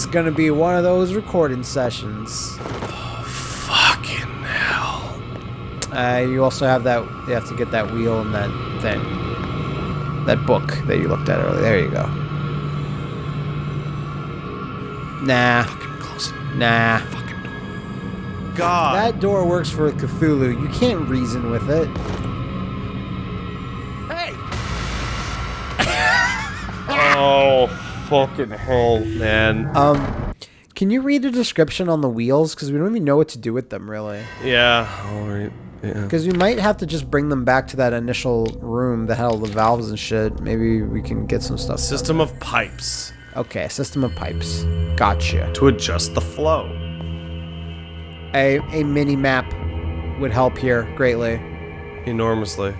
is gonna be one of those recording sessions. Fucking hell. Uh, you also have that. You have to get that wheel and that thing. That book that you looked at earlier. There you go. Nah, Fucking close. nah. Fucking. God. That door works for Cthulhu. You can't reason with it. Fucking hell, man. Um, can you read the description on the wheels? Because we don't even know what to do with them, really. Yeah, alright. Yeah. Because we might have to just bring them back to that initial room that had all the valves and shit. Maybe we can get some stuff. done. System of pipes Okay, system of pipes. Gotcha. to adjust the flow. A, a mini map would help here greatly. Enormously.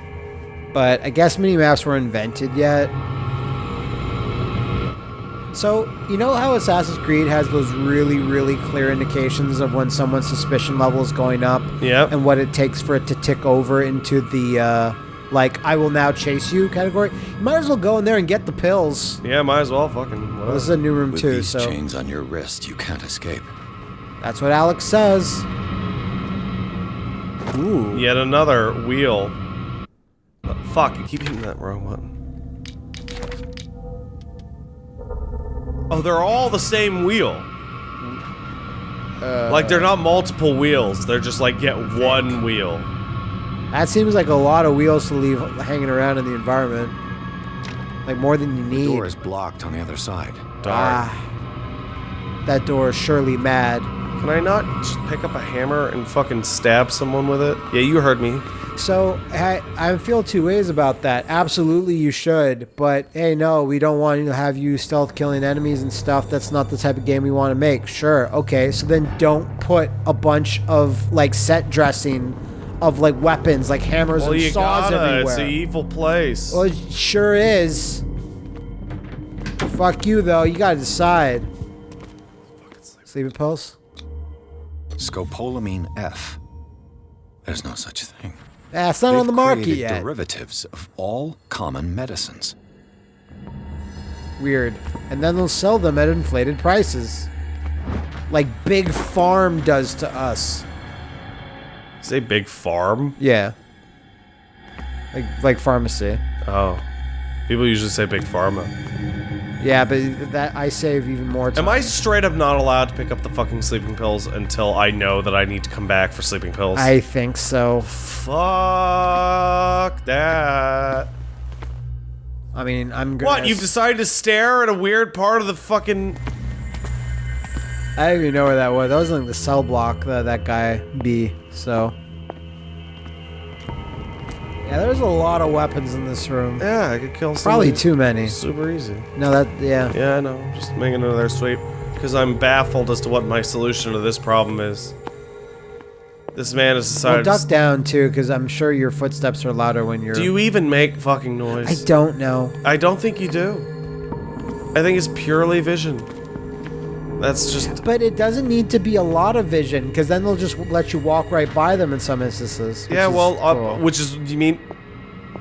But I guess mini maps weren't invented yet. So, you know how Assassin's Creed has those really, really clear indications of when someone's suspicion level is going up Yep. and what it takes for it to tick over into the, uh, like, I will now chase you category? You might as well go in there and get the pills. Yeah, might as well fucking. Well, this is a new room, With too, these so chains on your wrist, you can't escape. that's what Alex says. Ooh. Yet another wheel. Uh, fuck, you keep hitting that wrong button. Oh, they're all the same wheel. like they're not multiple wheels. They're just like get one wheel. That seems like a lot of wheels to leave hanging around in the environment. Like more than you need. The need. door is blocked on the other side. Darn. Ah, that door is surely mad. Can I not just pick up a hammer and fucking stab someone with it? Yeah, you heard me. So I, I feel two ways about that. Absolutely, you should, but hey, no, we don't want to have you stealth killing enemies and stuff. That's not the type of game we want to make. Sure, okay, so then don't put a bunch of like set dressing of like weapons, like hammers Well, and you saws gotta. everywhere. It's an evil place. Well, it sure is. Fuck you, though. You gotta decide. Sleeping pills? Scopolamine F. There's no such thing. Ah, it's not on They've the market created yet. derivatives of all common medicines. Weird. And then they'll sell them at inflated prices. Like Big Farm does to us. Say big farm. Yeah. Like, like pharmacy. Oh, people usually say big pharma. Yeah, but that I save even more time. Am I straight up not allowed to pick up the fucking sleeping pills until I know that I need to come back for sleeping pills? I think so. Fuck that. I mean, I'm gonna. What? You've decided to stare at a weird part of the fucking. I don't even know where that was. That was like the cell block that that guy be. So. Yeah, there's a lot of weapons in this room. Yeah, I could kill Probably somebody too many. Super easy. No, that yeah. Yeah, I know. Just making another sweep. Because I'm baffled as to what my solution to this problem is. This man has decided. Well, duck to down too, because I'm sure your footsteps are louder when you're. do you even make fucking noise? I don't know. I don't think you do. I think it's purely vision. That's just. But it doesn't need to be a lot of vision, because then they'll just let you walk right by them in some instances. which Yeah, is well, uh, which is. You mean.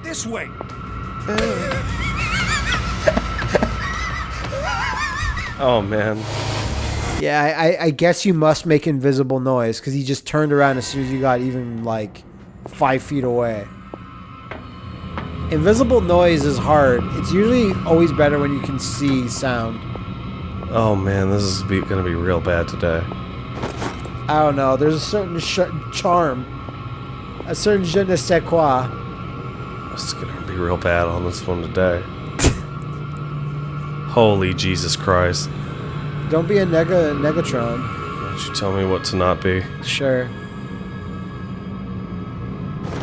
This way! Oh, man. yeah, I, I- I guess you must make invisible noise, because he just turned around as soon as you got even like five feet away. Invisible noise is hard. It's usually always better when you can see sound. Oh, man, this is be, gonna be real bad today. I don't know. There's a certain sh- charm, a certain je ne sais quoi. This is gonna be real bad on this one today. Holy Jesus Christ. Don't be a nega negatron. Why don't you tell me what to not be? Sure.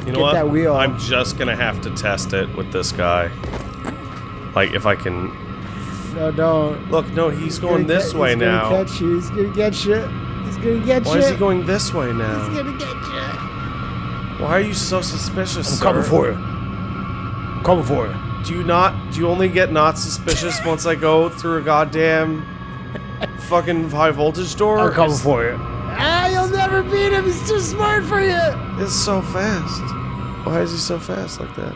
You know Get what? that wheel. I'm just gonna have to test it with this guy. Like, if I can. No, don't. Look, no, he's going gonna this get- way he's gonna now. Catch you. He's gonna get you. He's gonna get Why you. is he going this way now? He's gonna get you. Why are you so suspicious, I'm sir? coming for you. I'm coming for you. Do you not? Do you only get not suspicious once I go through a goddamn fucking high voltage door? I'm coming for you. Ah, you'll never beat him. He's too smart for you. It's so fast. Why is he so fast like that?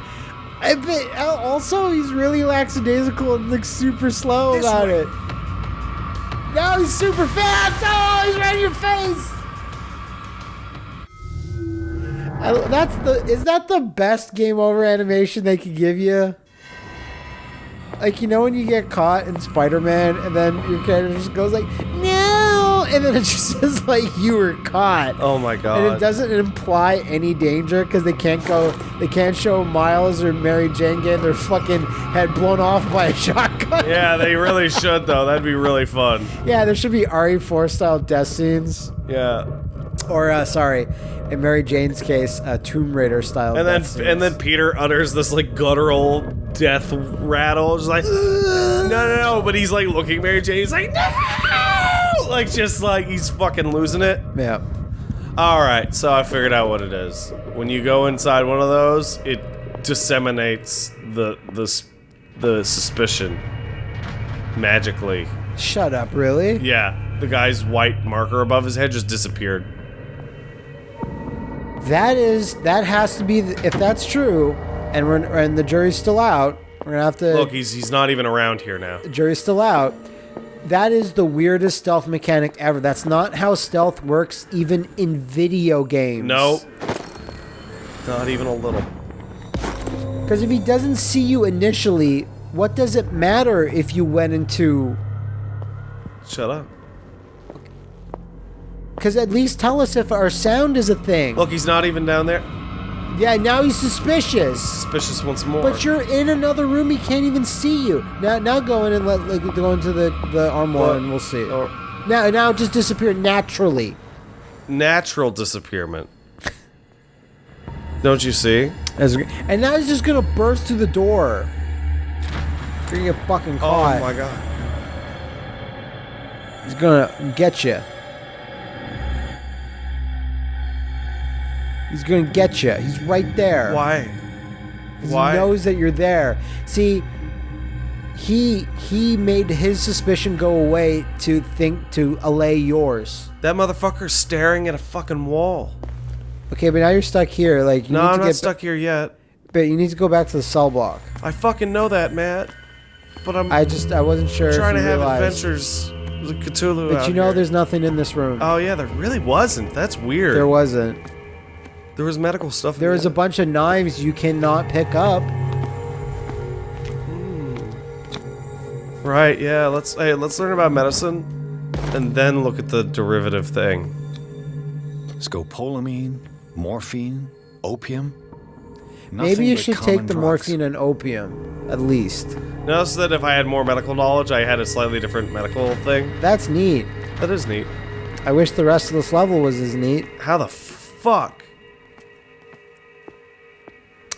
I bet. Also, he's really lackadaisical and looks super slow This about way. it. Now he's super fast. Oh, he's right in your face. I, that's the. Is that the best game over animation they could give you? Like you know when you get caught in Spider-Man and then your character just goes like no, and then it just says like you were caught. Oh my god! And it doesn't imply any danger because they can't go, they can't show Miles or Mary Jane getting their fucking head blown off by a shotgun. Yeah, they really should though. That'd be really fun. Yeah, there should be RE4 style death scenes. Yeah. Or, uh, sorry, in Mary Jane's case, uh, Tomb Raider style And then scenes. and then Peter utters this like guttural death rattle, just like no no no. But he's like looking at Mary Jane. He's like no, like just like he's fucking losing it. Yeah. All right, so I figured out what it is. When you go inside one of those, it disseminates the the the suspicion magically. Shut up, really? Yeah, the guy's white marker above his head just disappeared. That is, that has to be, the, if that's true, and we're, and the jury's still out, we're gonna have to. Look, he's he's not even around here now. The jury's still out. That is the weirdest stealth mechanic ever. That's not how stealth works, even in video games. No, not even a little. Because if he doesn't see you initially, what does it matter if you went into. Shut up. Because at least tell us if our sound is a thing. Look, he's not even down there. Yeah, now he's suspicious. Suspicious once more. But you're in another room. He can't even see you. Now, now go in and let like, go into the the armoire Well, and we'll see. or- Now, now just disappear naturally. natural disappearment. Don't you see? As- And now he's just gonna burst through the door. You're gonna get fucking oh caught. Oh my god. He's gonna get you. He's gonna get you. He's right there. Why? Why? He knows that you're there. See, he he made his suspicion go away to think to allay yours. That motherfucker's staring at a fucking wall. Okay, but now you're stuck here. Like you No, need I'm to not get stuck here yet. But you need to go back to the cell block. I fucking know that, Matt. But I'm I just I wasn't sure. trying to have realized. adventures with Cthulhu But you know, here. there's nothing in this room. Oh yeah, there really wasn't. That's weird. there wasn't. There was medical stuff. in There was a bunch of knives you cannot pick up. Hmm. Right. Yeah. Let's hey, let's learn about medicine, and then look at the derivative thing. Scopolamine, morphine, opium. Maybe you should take the drugs. morphine and opium, at least. Notice that if I had more medical knowledge, I had a slightly different medical thing. That's neat. That is neat. I wish the rest of this level was as neat. How the fuck?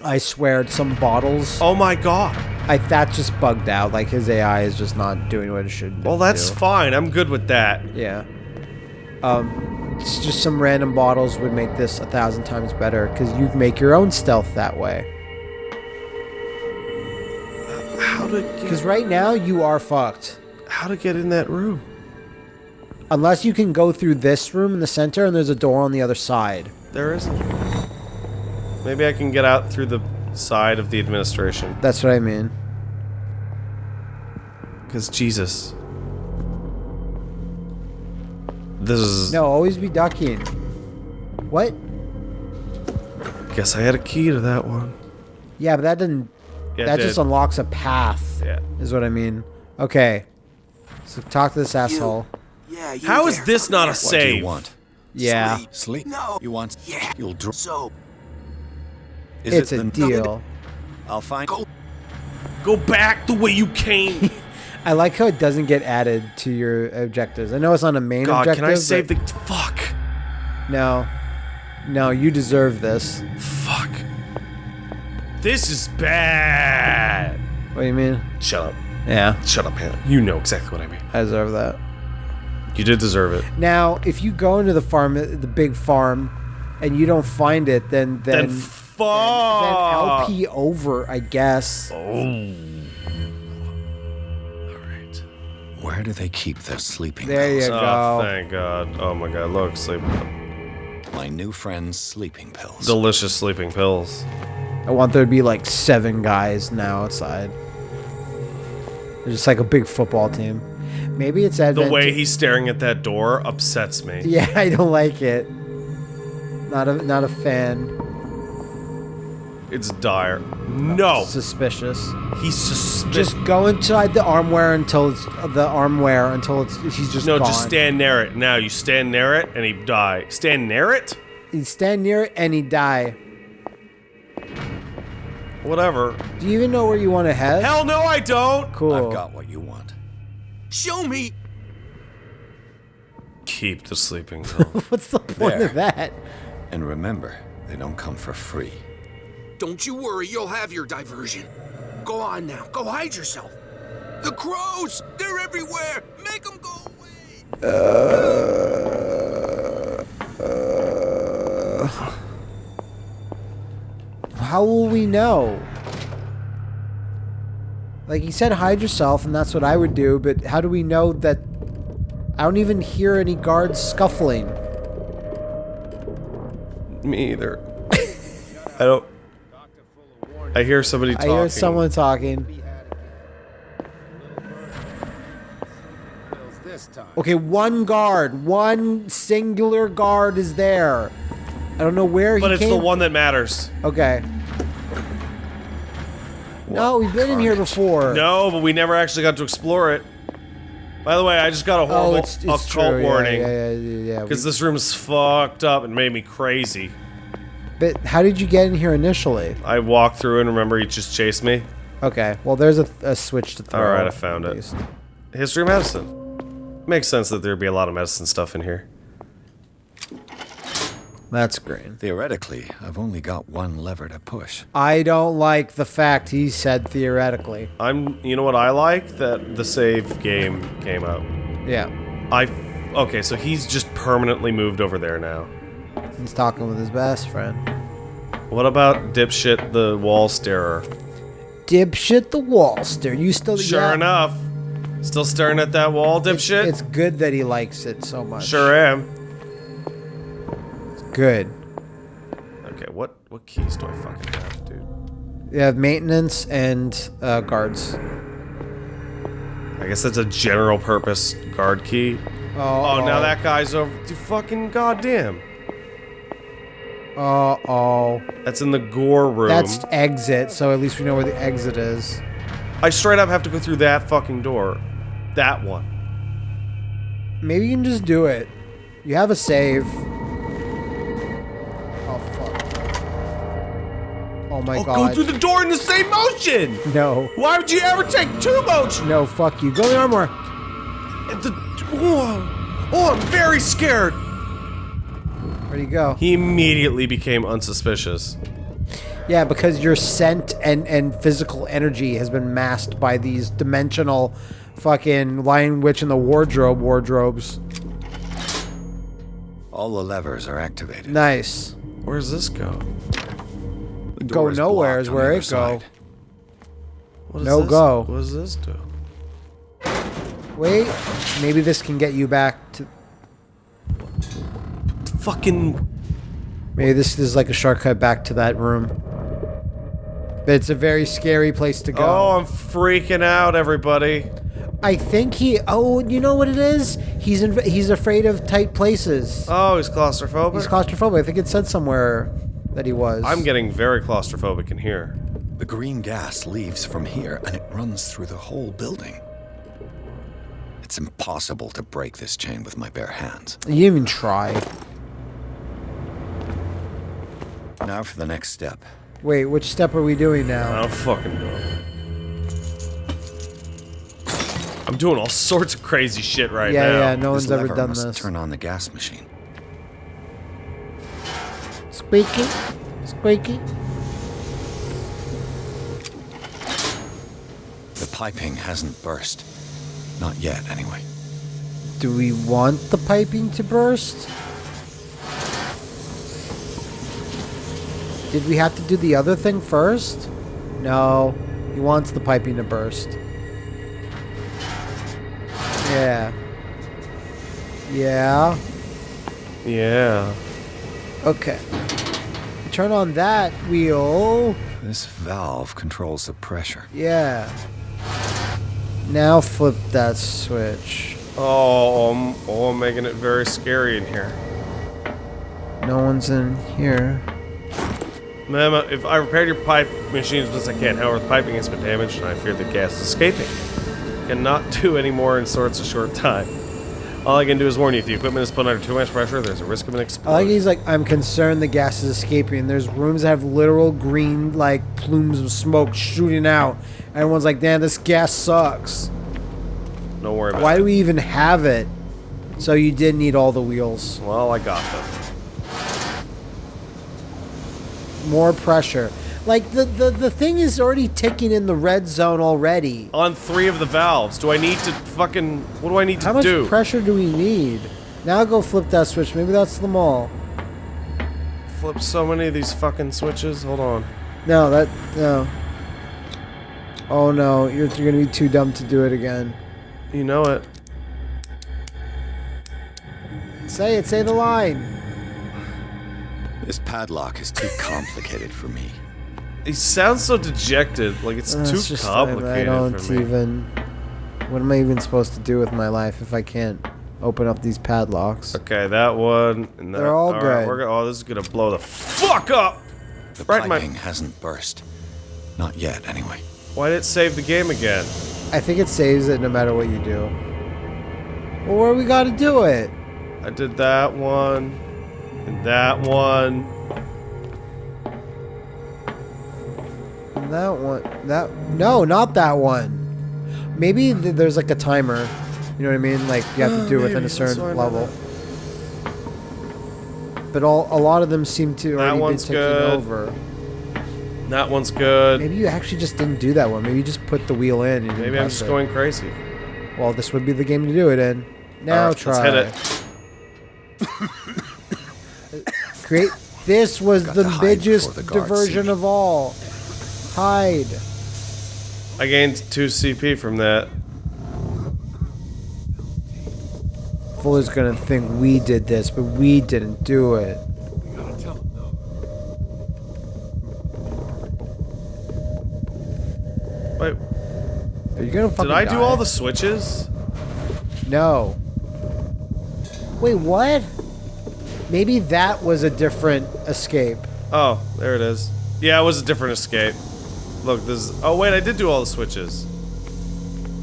I swear, some bottles. Oh my god. I that just bugged out. Like his AI is just not doing what it should. Well, that's do. fine. I'm good with that. yeah. Um, it's just some random bottles would make this a thousand times better because you make your own stealth that way. How to Because right now you are fucked. how to get in that room? Unless you can go through this room in the center and there's a door on the other side. There isn't. Maybe I can get out through the side of the administration. That's what I mean. Because Jesus. This is. No, always be ducking. What? Guess I had a key to that one. Yeah, but that didn't. Yeah, that did. just unlocks a path. Yeah. Is what I mean. Okay. So talk to this asshole. Yeah, you How is this not a What do you want? Yeah. Sleep. Sleep? No. You want? Yeah. You'll drop. So Is it's it a the- deal. I'll find. go. Go back the way you came. I like how it doesn't get added to your objectives. I know it's on a main God, objective. can I save the. Fuck. No. No, you deserve this. Fuck. This is bad. What do you mean? Shut up. Yeah, Shut up, Hannah. You know exactly what I mean. I deserve that. You did deserve it. Now, if you go into the farm, the big farm, and you don't find it, then then Then then, fuck. LP over, I guess. Oh. All right. Where do they keep their sleeping There you pills? Oh, go. thank God. Oh my God. Look, sleep. My new friend's sleeping pills. Delicious sleeping pills. I want there to be like seven guys now outside. They're just like a big football team. Maybe it's Ed The way he's staring at that door upsets me. Yeah, I don't like it. Not a not a fan. It's dire. No, Suspicious. he's suspicious. Just go inside the armware until it's the armware until it's he's just No, gone. just stand near it. Now you stand near it and he die. Stand near it? You stand near it and he die. Whatever. Do you even know where you want to head? Hell no, I don't. Cool. I've got what you want. Show me. Keep the sleeping pill. What's the point There. of that? And remember, they don't come for free. Don't you worry, you'll have your diversion. Go on now, go hide yourself. The crows! They're everywhere! Make them go away! Uh, uh, how will we know? Like he said, hide yourself, and that's what I would do. But how do we know that? I don't even hear any guards scuffling. me either. I don't. I hear somebody talking. I hear someone talking. Okay, one guard, one singular guard is there. I don't know where But he But it's came. the one that matters. Okay. No, we've been in here before. No, but we never actually got to explore it. By the way, I just got a Oh, horrible it's, it's occult true. warning. Yeah, yeah, yeah. yeah. Because this room's fucked up and made me crazy. But how did you get in here initially? I walked through and remember he just chased me. Okay, well, there's a, a switch to throw. All right, I found it. least. History of medicine. Makes sense that there'd be a lot of medicine stuff in here. That's great. Theoretically, I've only got one lever to push. I don't like the fact he said theoretically. I'm. You know what I like? That the save game came out. Yeah, I. Okay, so he's just permanently moved over there now. He's talking with his best friend. What about dipshit the wall starer? Dipshit the wallster. You still Sure yeah, enough. Still staring at that wall, dipshit? It's good that he likes it so much. sure am. It's Good. Okay, what what keys do I fucking have, dude? You have maintenance and uh, guards. I guess that's a general purpose guard key. Oh, Oh, now that guy's over. Dude, fucking goddamn. Uh oh. That's in the gore room. That's exit, so at least we know where the exit is. I straight up have to go through that fucking door. That one. Maybe you can just do it. You have a save. Oh fuck. Oh my I'll god. go through the door in the same motion. no. Why would you ever take two motions? No, fuck you. Go in the armor. The, oh, oh, I'm very scared. Where'd he go? He immediately became unsuspicious. Yeah, because your scent and, and physical energy has been masked by these dimensional fucking Lion Witch in the Wardrobe wardrobes. All the levers are activated. Nice. Where does this go? Go is nowhere is where it other side. go. What No this, go. What does this do? Wait, maybe this can get you back to. Fucking. Maybe this is like a shortcut back to that room. But it's a very scary place to go. Oh, I'm freaking out, everybody. I think he. Oh, you know what it is? He's in, he's afraid of tight places. Oh, he's claustrophobic. He's claustrophobic. I think it said somewhere that he was. I'm getting very claustrophobic in here. The green gas leaves from here and it runs through the whole building. It's impossible to break this chain with my bare hands. You even try. Now for the next step. Wait, which step are we doing I now? don't fucking know. I'm doing all sorts of crazy shit right Yeah, now. yeah, yeah, no this one's ever done must this. turn on the gas machine. Squeaky, squeaky. The piping hasn't burst. Not yet, anyway. Do we want the piping to burst? Did we have to do the other thing first? No. He wants the piping to burst. Yeah. Yeah. Yeah. Okay. Turn on that wheel. This valve controls the pressure. Yeah. Now flip that switch. Oh, I'm, oh, I'm oh, making it very scary in here. No one's in here. Ma'am, if I repaired your pipe machine as I can, however, the piping has been damaged and I fear the gas is escaping. Cannot do any more in sorts a short time. All I can do is warn you, if the equipment is put under too much pressure, there's a risk of an explosion. I like he's like, I'm concerned the gas is escaping. There's rooms that have literal green, like, plumes of smoke shooting out. Everyone's like, damn, this gas sucks. Don't worry about Why it. do we even have it? So you did need all the wheels. Well, I got them. More pressure. Like, the, the, the thing is already ticking in the red zone already. On three of the valves. Do I need to fucking... What do I need to do? How much do? pressure do we need? Now go flip that switch. Maybe that's them all. Flip so many of these fucking switches. Hold on. No, that no. Oh no, you're, you're gonna be too dumb to do it again. You know it. Say it. Say the line. This padlock is too complicated for me. He sounds so dejected. Like it's Uh, too it's just- complicated I don't for me. even. What am I even supposed to do with my life if I can't open up these padlocks? Okay, that one. And that, They're all good. we're gonna, oh, this is gonna blow the fuck up. The Right in my- piping hasn't burst. Not yet, anyway. Why did it save the game again? I think it saves it no matter what you do. Well, where we got to do it? I did that one, and that one. That one. That no, not that one. Maybe th- there's like a timer. You know what I mean? Like you have to do it within a certain that's why I know level. But all a lot of them seem to already be one's taken good. over. That one's good. Maybe you actually just didn't do that one. Maybe you just put the wheel in. And Maybe I'm just it. going crazy. Well, this would be the game to do it in. Now Alright, try. Let's hit it. Create. This was the biggest the diversion of all. Hide. I gained two CP from that. Fuller's gonna think we did this, but we didn't do it. Wait, Are you gonna fucking did I do all the switches? No. Wait, what? Maybe that was a different escape. Oh, there it is. Yeah, it was a different escape. Look, this is. Oh wait, I did do all the switches.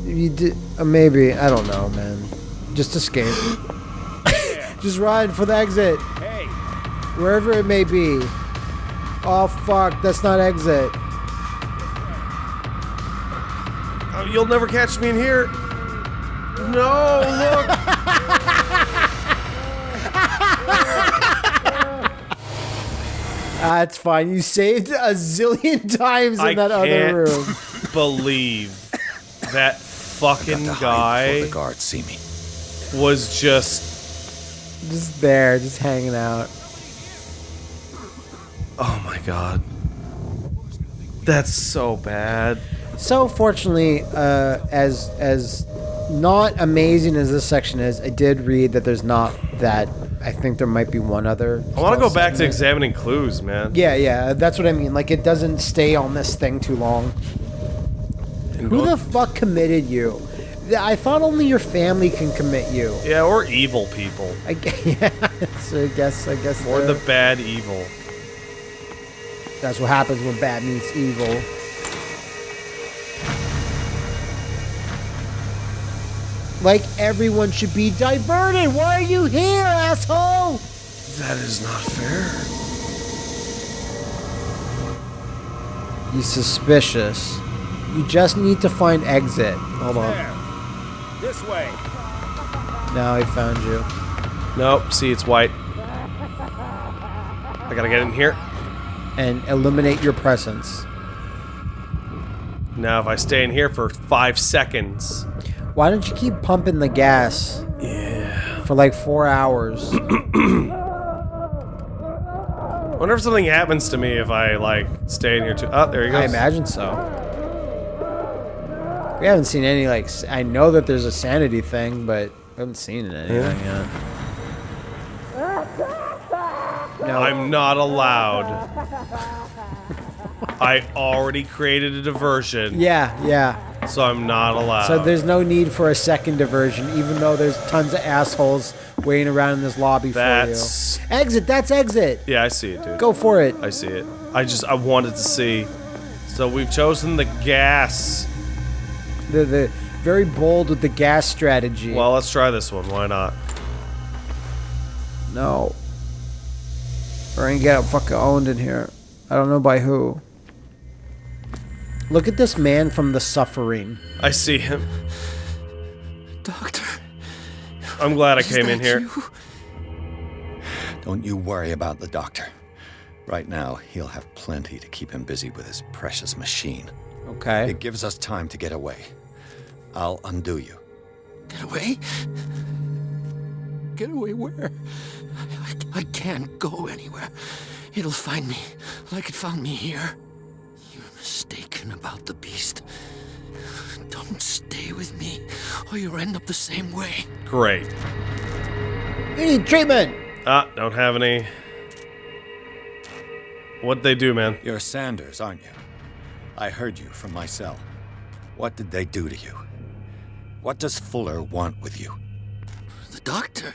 You did. Uh, maybe I don't know, man. Just escape. Just ride for the exit. Hey, Wherever it may be. Oh fuck, that's not exit. Oh, you'll never catch me in here. No, look. That's fine. You saved a zillion times in I that can't other room. believe that fucking guy the guards see me. was just. Just there, just hanging out. Oh my god. That's so bad. So fortunately, uh, as as not amazing as this section is, I did read that there's not that. I think there might be one other. I want to go back to examining clues, man. Yeah, yeah, that's what I mean. Like it doesn't stay on this thing too long. And Who the fuck committed you? I thought only your family can commit you. yeah, or evil people. I gu- yeah, so I guess I guess Or the bad evil. that's what happens when bad meets evil. Like everyone should be diverted. Why are you here, asshole? That is not fair. You suspicious. You just need to find exit. Hold on. there. This way. Now I found you. Nope, see, it's white. I gotta get in here. And eliminate your presence. Now, if I stay in here for five seconds. Why don't you keep pumping the gas Yeah. for like four hours? wonder if something happens to me if I, like, stay in here too. Oh, there he goes. I imagine so. We haven't seen any like. I know that there's a sanity thing, but we haven't seen it anything yet. No, I'm not allowed. I already created a diversion. yeah, yeah. So I'm not allowed. So there's no need for a second diversion, even though there's tons of assholes waiting around in this lobby That's- for you. Exit. That's exit. Yeah, I see it, dude. Go for it. I see it. I just I wanted to see. So we've chosen the gas. The the very bold with the gas strategy. Well, let's try this one. Why not? no. We're gonna get fucking owned in here. I don't know by who. Look at this man from the suffering. I see him. Doctor, I'm glad I came in here. you? Don't you worry about the doctor. Right now, he'll have plenty to keep him busy with his precious machine. Okay. It gives us time to get away. I'll undo you. Get away? Get away where? I, I, I can't go anywhere. It'll find me like it found me here. You're mistaken about the beast. Don't stay with me, or you'll end up the same way. Great. You need treatment. Ah, don't have any. What'd they do, man? You're Sanders, aren't you? I heard you from my cell. What did they do to you? What does Fuller want with you? The doctor?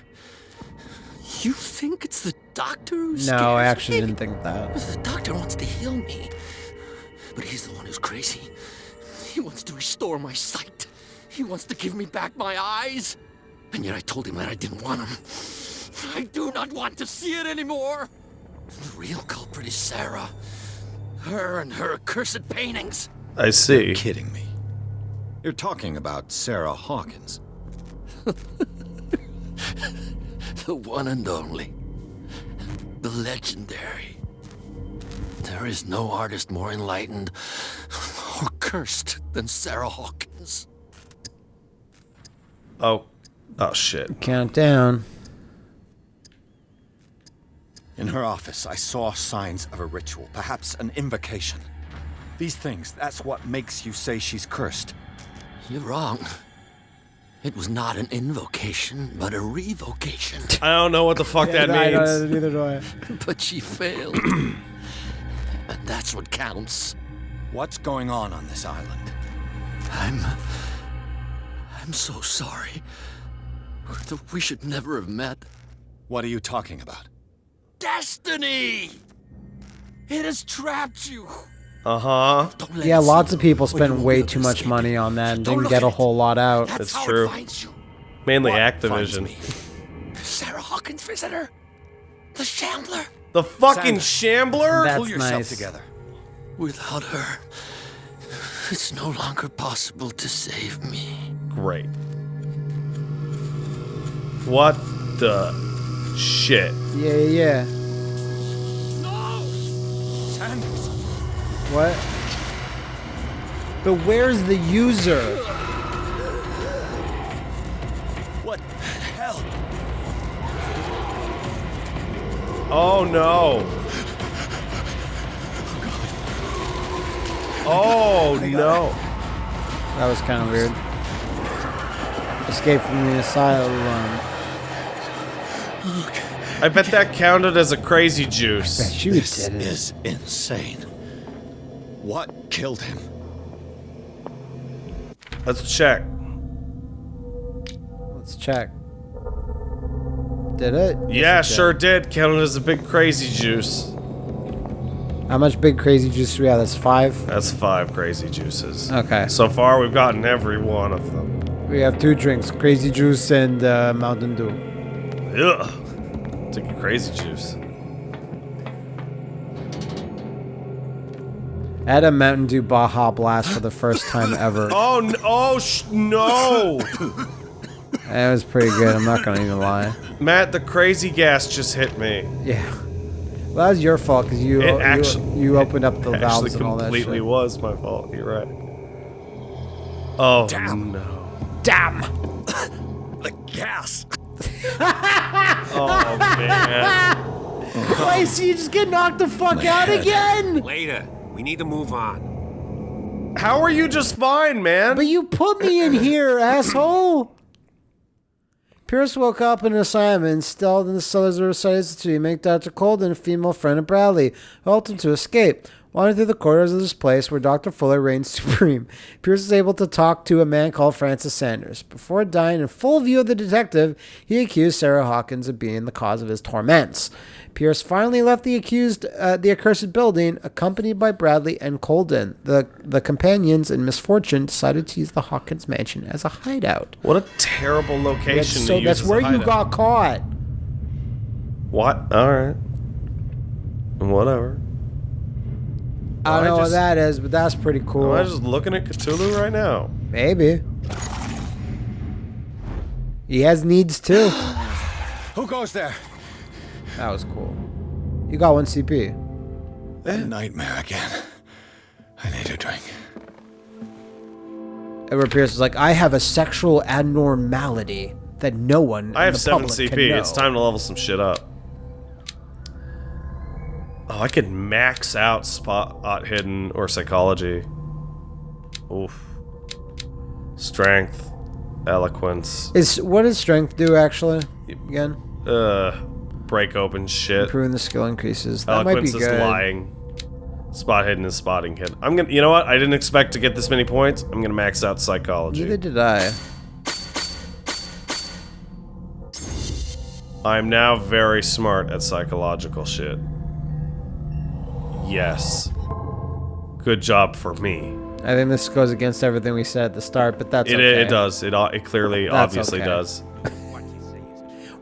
You think it's the doctor who No, I actually me? didn't think that. The doctor wants to heal me. But he's the one who's crazy. He wants to restore my sight. He wants to give me back my eyes. And yet I told him that I didn't want him. I do not want to see it anymore. The real culprit is Sarah. Her and her accursed paintings. I see. You're Kidding me. You're talking about Sarah Hawkins. The one and only. The legendary. There is no artist more enlightened or cursed than Sarah Hawkins. Oh. Oh, shit. Countdown. In her office, I saw signs of a ritual, perhaps an invocation. These things, that's what makes you say she's cursed. You're wrong. It was not an invocation, but a revocation. I don't know what the fuck that I means. don't- neither do I. but she failed. and that's what counts. What's going on on this island? I'm. I'm so sorry. We should never have met. What are you talking about? Destiny! It has trapped you. Uh huh. Yeah, lots of people you, or you spent won't way too much escape money on that and Don't didn't get a whole lot out. That's It's how true. it finds you. Mainly What Activision. Sarah Hawkins' visitor. The Shambler. The fucking Sanders. Shambler? That's Pull yourself nice. together. Without her, it's no longer possible to save me. Great. What the shit? Yeah, yeah, yeah. No! Sanders! What? But where's the user? Oh no. Oh no. That was kind of weird. Escape from the asylum. I bet that counted as a crazy juice. Bet you This did it. is insane. What killed him? Let's check. Let's check. Did it? Yeah, Yes, it sure did. Counted as a big crazy juice. How much big crazy juice do we have? That's five. That's five crazy juices. Okay. So far, we've gotten every one of them. We have two drinks: crazy juice and uh, Mountain Dew. Ugh. Take a crazy juice. I had a Mountain Dew Baja Blast for the first time ever. Oh no! Oh sh- no! It was pretty good. I'm not gonna even lie. Matt, the crazy gas just hit me. Yeah. Well, that was your fault because you, It you you opened up the valves and all that It completely was my fault. You're right. Oh Damn. no! Damn. The gas! Oh man! Wait, so you just get knocked the fuck out again? Later. We need to move on. How are you just fine, man? But you put me in here, asshole. Pierce woke up in an asylum and installed in the cellars of Institute to make Dr. Colden a female friend of Bradley, who helped him to escape. Wandering through the corridors of this place where Dr. Fuller reigns supreme, Pierce is able to talk to a man called Francis Sanders. Before dying in full view of the detective, he accused Sarah Hawkins of being the cause of his torments. Pierce finally left the accused, uh, the accursed building, accompanied by Bradley and Colden. The the companions in misfortune decided to use the Hawkins mansion as a hideout. What a terrible location That's, so that's where you got caught. What? Alright. Whatever. I don't I know just- what that is, but that's pretty cool. Am I just looking at Cthulhu right now? Maybe. He has needs too. Who goes there? That was cool. You got one CP. A nightmare again. I need a drink. Edward Pierce is like, I have a sexual abnormality that no one. I in have the 7 public can CP. know." It's time to level some shit up. Oh, I could max out spot hidden or psychology. Oof. Strength, eloquence, Is what does strength do actually? Again, uh, break open shit. improving the skill increases. That might be Eloquence is good. lying. Spot hidden is spotting hidden. I'm gonna. You know what? I didn't expect to get this many points. I'm gonna max out psychology. Neither did I. I'm now very smart at psychological shit. Yes. Good job for me. I think this goes against everything we said at the start, but that's It, okay. it does. It, o- it clearly, That's obviously okay. does.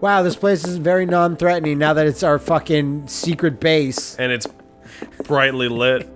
Wow, this place is very non-threatening now that it's our fucking secret base. And it's brightly lit.